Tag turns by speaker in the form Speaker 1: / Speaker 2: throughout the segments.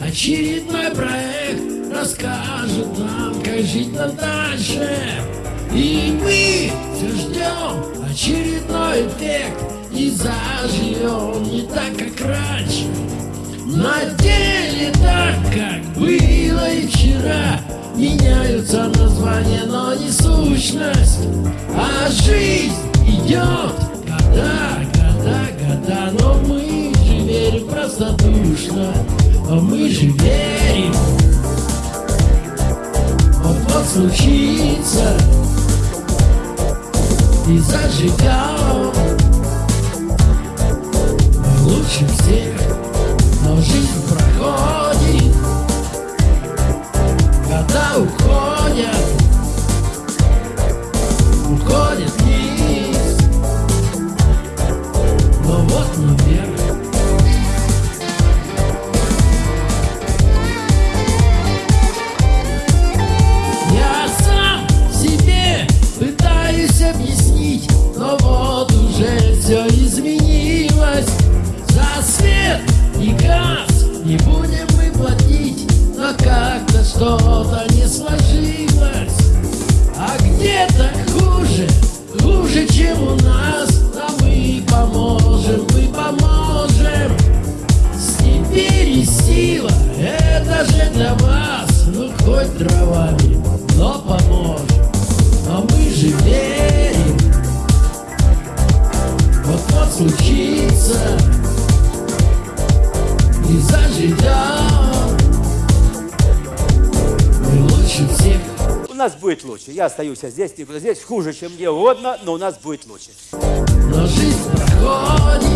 Speaker 1: Очередной проект расскажет нам, как жить нам дальше. И мы все ждем очередной эффект И заживем не так, как раньше. На деле так, как было и вчера. Меняются названия, но не сущность. А жизнь идет года, года, года. Но мы же верим простодушно А мы же верим. Вот-вот случится. И зажигал Мы лучше всех Но жизнь проходит. Года Уходят не будем мы платить Но как-то что-то не сложилось. А где-то хуже, хуже, чем у нас. А мы поможем, мы поможем. Теперь и сила, это же для вас. Ну хоть дровами, но поможем. Но мы же верим. Вот-вот случится. И
Speaker 2: У нас будет лучше. Я остаюсь здесь, никуда здесь. Хуже, чем где угодно, но у нас будет лучше.
Speaker 1: Но жизнь проходит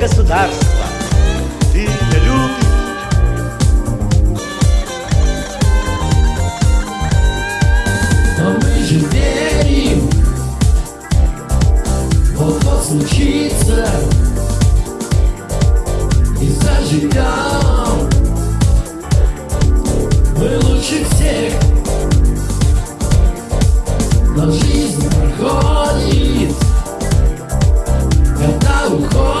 Speaker 2: Большое государство. Ты любишь.
Speaker 1: Но мы же верим. Вот-вот случится. И заживем. Мы лучше всех. Но жизнь проходит. Года уходят